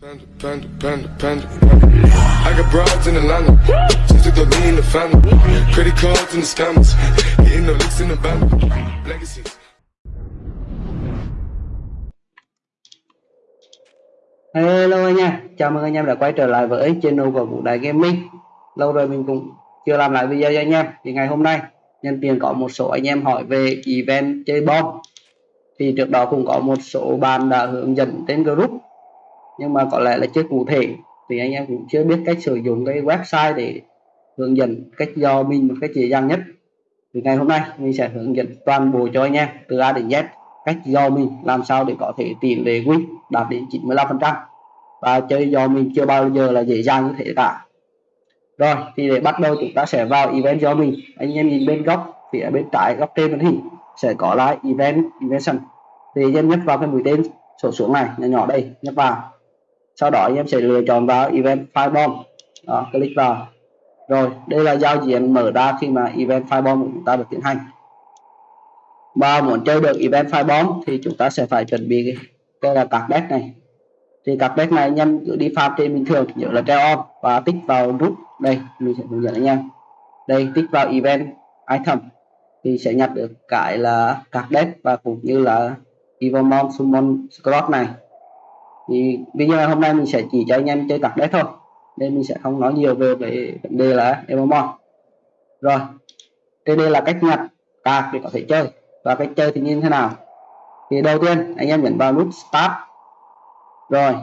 Panda, panda, panda, panda. I got broads in Atlanta. Just took the lean in the family. Credit cards the scammers. Hitting the licks in the band. Legacies. Hello anh em, chào mừng anh em đã quay trở lại với channel của Vũ Đại Gaming Lâu rồi mình cũng chưa làm lại video cho anh em Thì ngày hôm nay nhân tiện có một số anh em hỏi về event chơi bom Thì trước đó cũng có một số bạn đã hướng dẫn trên group nhưng mà có lẽ là chưa cụ thể. Thì anh em cũng chưa biết cách sử dụng cái website để hướng dẫn cách do mình một cách dễ dàng nhất. Thì ngày hôm nay mình sẽ hướng dẫn toàn bộ cho anh em, từ A đến Z, cách do mình, làm sao để có thể tỷ lệ win đạt đến 95% và chơi do mình chưa bao giờ là dễ dàng như thế cả. Rồi, thì để bắt đầu chúng ta sẽ vào event do mình. Anh em nhìn bên góc phía bên trái góc trên màn hình sẽ có là event invention thì anh em nhấp vào cái mũi tên, sổ xuống này, nhỏ nhỏ đây, nhấp vào sau đó anh em sẽ lựa chọn vào event firebomb. Đó, click vào. Rồi, đây là giao diện mở ra khi mà event firebomb của chúng ta được tiến hành. Và muốn chơi được event firebomb thì chúng ta sẽ phải chuẩn bị đây là các deck này. Thì các deck này anh em cứ đi farm trên bình thường, nhớ là treo on và tích vào nút. Đây, mình sẽ hướng dẫn anh em. Đây, tích vào event item thì sẽ nhặt được cái là các deck và cũng như là Evomon Summon scroll này thì video hôm nay mình sẽ chỉ cho anh em chơi các đấy thôi. Nên mình sẽ không nói nhiều về về vấn đề là Evomon rồi đây đây là cách nhặt card để có thể chơi. Và cách chơi thì như thế nào? Thì đầu tiên, anh em nhấn vào nút start. Rồi,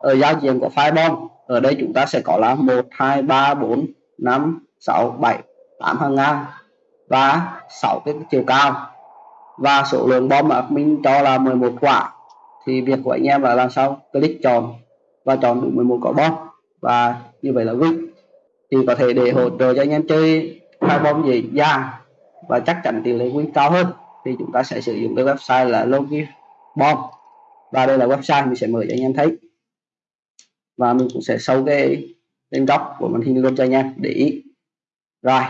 ở giao diện của Fireball, ở đây chúng ta sẽ có là 1 2 3 4 5 6 7 8 hàng ngang và 6 cái chiều cao. Và số lượng bom mà mình cho là 11 quả thì việc của anh em là làm sao? Click chọn và chọn đủ 11 quả bom. Và như vậy là win thì có thể để hỗ trợ cho anh em chơi hai bom dễ dàng và chắc chắn tỷ lệ win cao hơn. Thì chúng ta sẽ sử dụng cái website là Logi Bomb và đây là website mình sẽ mở cho anh em thấy. Và mình cũng sẽ sâu cái lên góc của màn hình luôn cho anh em, để ý. Rồi.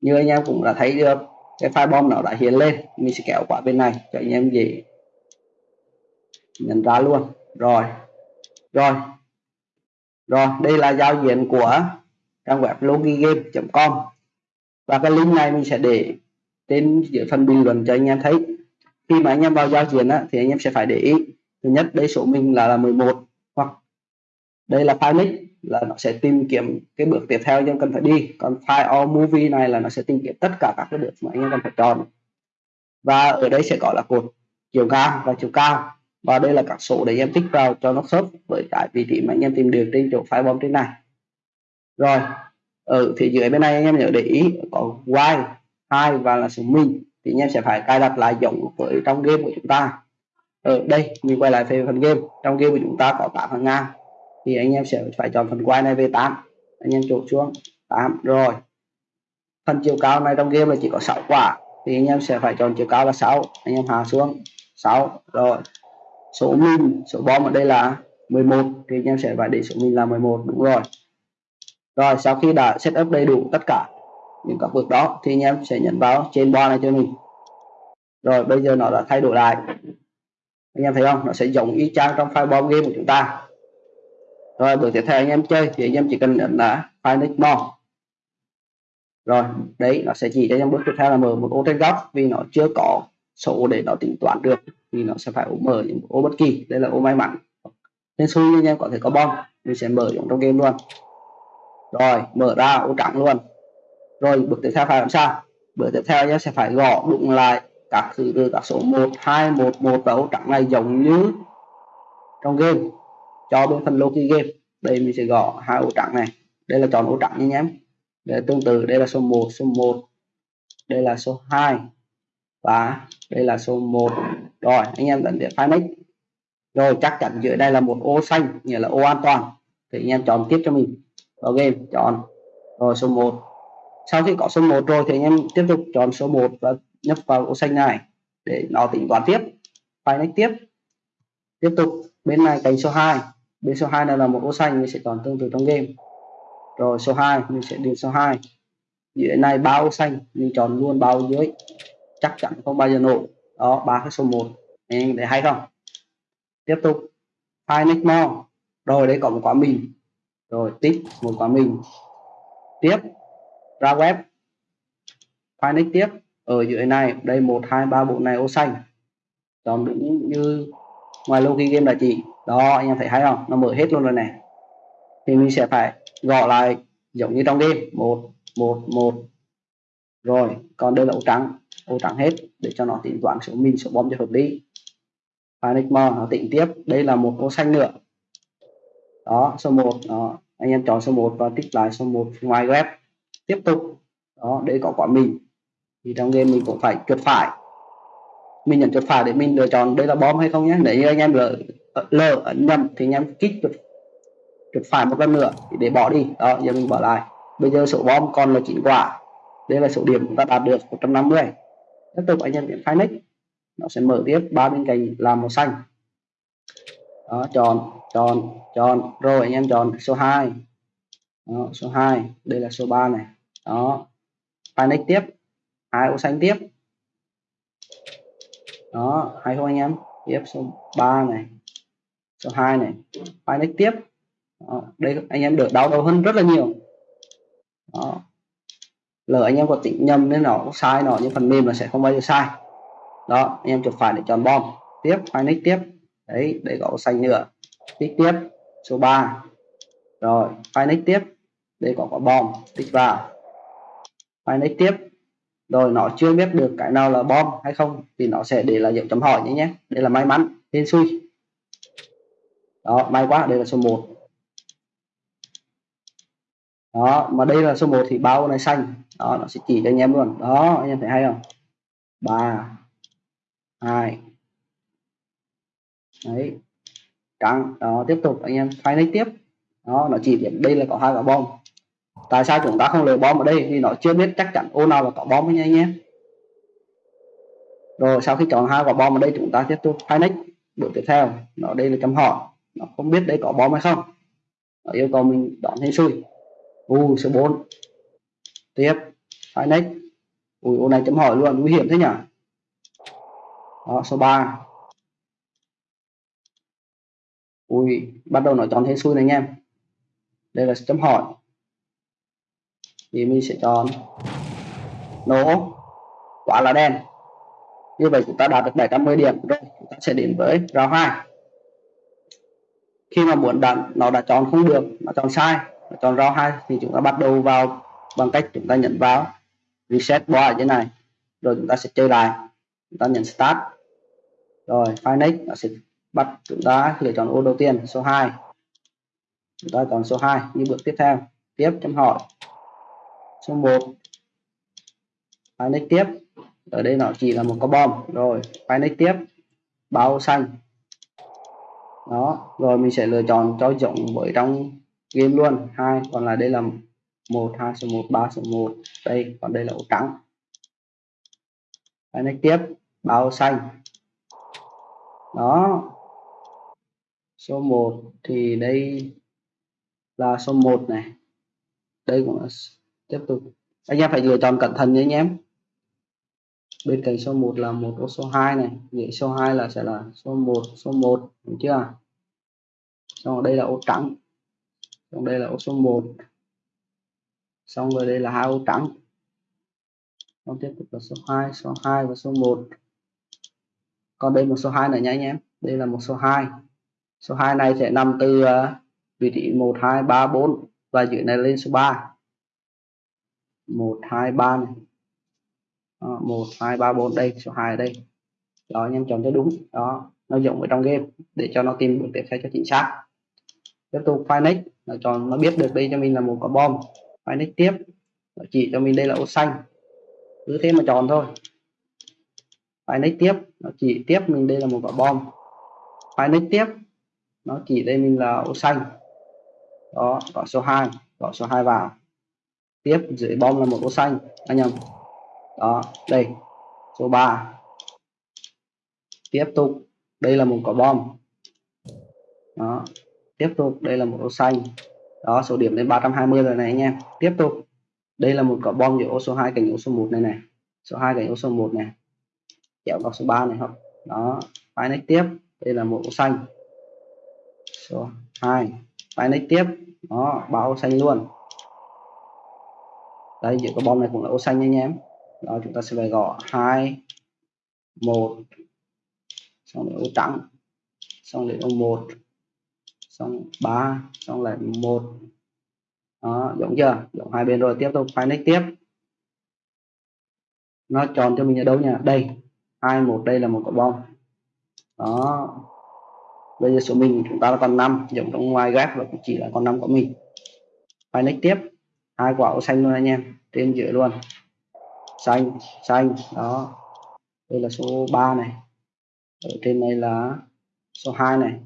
Như anh em cũng đã thấy được cái file bom nó đã hiện lên. Mình sẽ kéo qua bên này cho anh em dễ nhận ra luôn. Rồi. Rồi. Rồi đây là giao diện của trang web logigame.com và cái link này mình sẽ để trên dưới phần bình luận cho anh em thấy. Khi mà anh em vào giao diện á, thì anh em sẽ phải để ý. Thứ nhất đây số mình là là 11 hoặc đây là file nick là nó sẽ tìm kiếm cái bước tiếp theo anh em cần phải đi. Còn file all movie này là nó sẽ tìm kiếm tất cả các cái bước mà anh em cần phải chọn. Và ở đây sẽ có là cột chiều cao và chiều cao và đây là các số để em tích vào cho nó khớp với cái vị trí mà anh em tìm được trên chỗ file bom trên này. Rồi, ở phía dưới bên này anh em nhớ để ý có y hai và là số mình thì anh em sẽ phải cài đặt lại giống với trong game của chúng ta. Ở đây, mình quay lại về phần game, trong game của chúng ta có 8 phần ngang thì anh em sẽ phải chọn phần quay này về 8 anh em chụp xuống 8 rồi. Phần chiều cao này trong game là chỉ có 6 quả, thì anh em sẽ phải chọn chiều cao là 6 anh em hạ xuống 6 rồi số min, số bom ở đây là 11 thì anh em sẽ phải để số min là 11 đúng rồi. Rồi, sau khi đã setup đầy đủ tất cả những các bước đó, thì anh em sẽ nhận vào trên bar này cho mình. Rồi, bây giờ nó đã thay đổi lại. Anh em thấy không? Nó sẽ giống y chang trong file bom game của chúng ta. Rồi, bước tiếp theo anh em chơi, thì anh em chỉ cần nhấn là file next more rồi, đấy, nó sẽ chỉ cho anh em bước tiếp theo là mở một ô trên góc vì nó chưa có số để nó tính toán được thì nó sẽ phải mở những ô bất kỳ. Đây là ô may mắn. Nên xui anh em có thể có bom, mình sẽ mở trong game luôn. Rồi, mở ra, ô trắng luôn. Rồi, bước tiếp theo phải làm sao? Bước tiếp theo nhé sẽ phải gõ đụng lại các thứ từ các số 1 2 1 1 và ô trắng này giống như trong game. Cho bên phần Loki game. Đây mình sẽ gõ hai ô trắng này. Đây là chọn ô trắng nha em. Để tương tự, đây là số 1 số 1 đây là số 2 và đây là số 1 rồi, anh em dẫn đến panic rồi, chắc chắn dưới đây là một ô xanh, nghĩa là ô an toàn. Thì anh em chọn tiếp cho mình. Vào game chọn. Rồi, số 1 sau khi có số 1 rồi thì anh em tiếp tục chọn số 1 và nhấp vào ô xanh này để nó tính toán tiếp. Panic tiếp. Tiếp tục, bên này cánh số 2 bên số 2 này là một ô xanh, mình sẽ chọn tương tự trong game. Rồi, số 2 mình sẽ điền số 2 dưới này bao xanh, mình chọn luôn bao dưới. Chắc chắn không bao giờ nổ đó, ba cái số 1 anh em thấy hay không? Tiếp tục. Find next more. Rồi, đây có một quả mình. Rồi, tích một quả mình. Tiếp. Ra web. Find next tiếp. Ở dưới này, đây một, hai, ba bộ này, ô, xanh. Chọn đúng như ngoài logi game là chỉ đó, anh em thấy hay không? Nó mở hết luôn rồi này thì mình sẽ phải gõ lại giống như trong game. Một một một. Rồi, còn đây là ô trắng ô trắng hết để cho nó tính toán số min số bom cho hợp lý. Panic More nó tính tiếp. Đây là một ô xanh nữa. Đó, số 1 đó. Anh em chọn số 1 và tích lại số 1 ngoài web. Tiếp tục. Đó để có quả mình. Thì trong game mình cũng phải chuột phải. Mình nhận chuột phải để mình lựa chọn đây là bom hay không nhé. Nếu như anh em lỡ lỡ ấn nhầm thì anh em kích chuột chuột phải một lần nữa để bỏ đi. Đó, giờ mình bỏ lại. Bây giờ số bom còn là chín quả. Đây là số điểm chúng ta đạt được 150 tiếp tục anh em điểm phái nick. Nó sẽ mở tiếp ba bên cạnh làm màu xanh. Đó chọn chọn chọn. Rồi anh em chọn số 2 đó, số 2 đây là số 3 này. Đó phái nick tiếp hai ô xanh tiếp. Đó hay không anh em? Tiếp số 3 này số 2 này phái nick tiếp. Đó. đây anh em được đau đầu hơn rất là nhiều. Đó lỡ anh em có tính nhầm nên nó sai, nó nhưng phần mềm là sẽ không bao giờ sai. Đó, anh em chụp phải để chọn bom. Tiếp, file nick tiếp. Đấy, để có xanh nữa. Tích tiếp, số 3 rồi, file nick tiếp, để có quả bom. Tích vào file nick tiếp. Rồi, nó chưa biết được cái nào là bom hay không, thì nó sẽ để là dấu chấm hỏi nhé nhé. Đây là may mắn, hên xui. Đó, may quá, đây là số 1 đó, mà đây là số 1 thì bao này xanh. Đó, nó sẽ chỉ cho anh em luôn. Đó, anh em thấy hay không? Ba, hai. Đấy. Trắng đó, tiếp tục, anh em thay lấy tiếp. Đó, nó chỉ điểm đây là có hai quả bom. Tại sao chúng ta không lấy bom ở đây? Vì nó chưa biết chắc chắn ô nào là có bom nha anh em. Rồi, sau khi chọn hai quả bom ở đây, chúng ta tiếp tục phái nick. Bước tiếp theo, nó đây là chấm hỏi. Nó không biết đây có bom hay không. Nó yêu cầu mình đón hay xui u số 4 tiếp. Phải next. Ui ô này chấm hỏi luôn nguy hiểm thế nhỉ? Đó, số 3 ui, bắt đầu nó chọn thế xui này anh em. Đây là chấm hỏi. Thì mình sẽ chọn nổ. Quả là đen. Như vậy chúng ta đạt được 710 điểm rồi, chúng ta sẽ đến với round 2 khi mà muốn đặt nó đã chọn không được, nó chọn sai còn chọn round 2 thì chúng ta bắt đầu vào bằng cách chúng ta nhấn vào reset bar ở trên này. Rồi chúng ta sẽ chơi lại. Chúng ta nhấn start. Rồi, file next, nó sẽ bắt chúng ta lựa chọn ô đầu tiên, số 2 chúng ta chọn số 2 như bước tiếp theo. Tiếp chấm hỏi. Số 1 file next tiếp. Ở đây nó chỉ là một có bom. Rồi, file next tiếp. Báo xanh. Đó, rồi mình sẽ lựa chọn cho giống với trong game luôn. Hai còn là đây là một hai số 1 3 số một. Đây còn đây là ổ trắng. Đấy, tiếp bao xanh. Đó. Số 1 thì đây là số 1 này. Đây cũng là tiếp tục. Anh em phải lựa chọn cẩn thận nhé anh em. Bên cạnh số 1 là một ô số 2 này. Vậy số 2 là sẽ là số 1 số 1 đúng chưa? Xong đây là ô trắng còn đây là ô số 1 xong rồi đây là hai ô trắng. Còn tiếp tục là số 2 số 2 và số 1 còn đây một số 2 nữa nha anh em. Đây là một số 2 số 2 này sẽ nằm từ ờ, vị trí 1 2 3 4 và dưới này lên số 3 1 2 3 này. Đó, 1 2 3 4 đây số 2 ở đây. Đó anh em chọn cho đúng. Đó nó giống ở trong game để cho nó tìm được tiếp theo cho chính xác. Tiếp tục file next nó cho, nó biết được đây cho mình là một quả bom. Phải nick tiếp. Nó chỉ cho mình đây là ô xanh. Cứ thế mà chọn thôi. Phải nick tiếp. Nó chỉ tiếp mình đây là một quả bom. Phải nick tiếp. Nó chỉ đây mình là ô xanh. Đó có số 2 có số 2 vào. Tiếp, dưới bom là một ô xanh. Anh nhầm đó, đây. Số 3 tiếp tục. Đây là một quả bom. Đó tiếp tục, đây là một ô xanh. Đó, số điểm lên 320 rồi này anh em. Tiếp tục, đây là một quả bom giữa ô số 2 cạnh ô số 1 này này. Số 2 cạnh ô số 1 này. Kéo vào số 3 này không đó file next tiếp. Đây là một ô xanh. Số 2 phải next tiếp. Đó báo ô xanh luôn. Đây, giữa cái bom này cũng là ô xanh anh em. Đó, chúng ta sẽ phải gõ hai, một. Xong để ô trắng. Xong để ô 1 xong 3 xong lại một. Đó, giống chưa? Giống hai bên rồi, tiếp tục phải next tiếp. Nó tròn cho mình ở đâu nhỉ? Đây, hai, một, đây là một quả bom. Đó. Bây giờ số mình chúng ta là còn 5 giống trong ngoài ghép và cũng chỉ là còn 5 của mình. Phải next tiếp. Hai quả xanh luôn anh em, trên giữa luôn. Xanh xanh, đó. Đây là số 3 này. Ở trên này là số 2 này.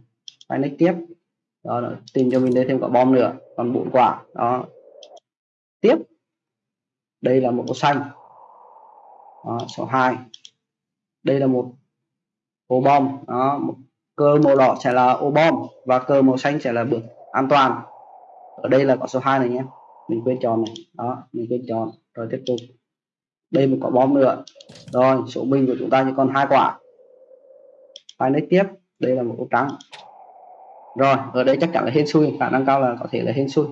Phải next tiếp đó tìm cho mình đây thêm quả bom nữa còn bốn quả. Đó. Tiếp. Đây là một màu xanh. Đó, số 2 đây là một ô bom. Đó một cơ màu đỏ sẽ là ô bom và cơ màu xanh sẽ là bước an toàn. Ở đây là quả số 2 này nhé. Mình quên chọn này. Đó mình quên chọn. Rồi tiếp tục. Đây một quả bom nữa. Rồi số bình của chúng ta chỉ còn hai quả. Phải lấy tiếp. Đây là một ô trắng rồi, ở đây chắc chắn là hên xui. Khả năng cao là có thể là hên xui.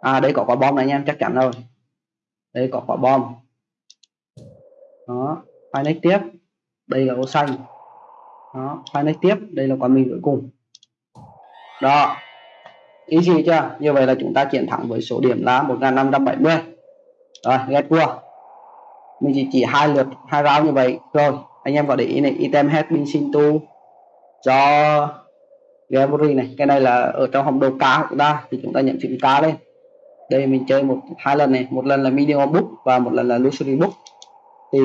À đây có quả bom này nha, chắc chắn rồi. Đây có quả bom. Đó phải tiếp. Đây là ô xanh. Đó, file next tiếp. Đây là quả mình cuối cùng. Đó. Ý gì chưa? Như vậy là chúng ta chiến thắng với số điểm là 1570 rồi ghét cua. Mình chỉ chỉ hai lượt, hai round như vậy. Rồi, anh em có để ý này. Item hết mình xin tu. Cho gallery này cái này là ở trong hòm đồ cá của chúng ta thì chúng ta nhận chữ cá lên đây mình chơi một hai lần này một lần là medium book và một lần là luxury book. Thì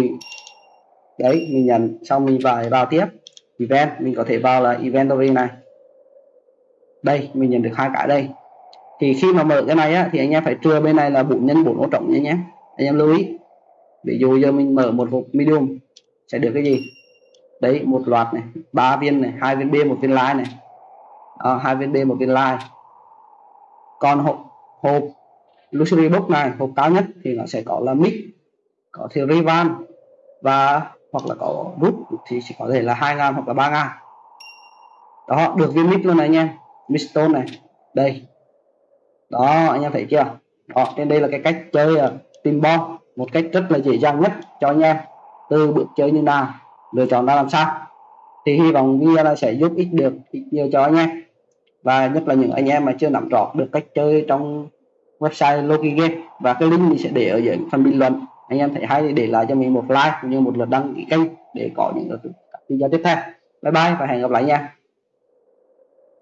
đấy mình nhận xong mình phải vào tiếp. Event mình có thể vào là inventory này. Đây mình nhận được hai cái đây. Thì khi mà mở cái này á, thì anh em phải trưa bên này là bốn nhân bốn ô trống nhé nhé anh em lưu ý. Ví dụ giờ mình mở một hộp medium sẽ được cái gì? Đấy một loạt này ba viên này hai viên b một viên lai này. Ờ, hai viên b một viên line. Còn hộp hộp luxury book này hộp cao nhất thì nó sẽ có là mix có theory van và hoặc là có rút thì chỉ có thể là hai ngàn hoặc là ba ngàn. Đó được viên mic luôn này anh em. Mistone này. Đây. Đó anh em thấy chưa? Đó trên đây là cái cách chơi uh, tìm bom một cách rất là dễ dàng nhất cho anh em. Từ bước chơi như nào lựa chọn ra làm sao. Thì hy vọng video này sẽ giúp ích được ích nhiều cho anh em và nhất là những anh em mà chưa nắm rõ được cách chơi trong website Loki Game. Và cái link mình sẽ để ở dưới phần bình luận. Anh em thấy hay thì để lại cho mình một like cũng như một lượt đăng ký kênh để có những video tiếp theo. Bye bye và hẹn gặp lại nha.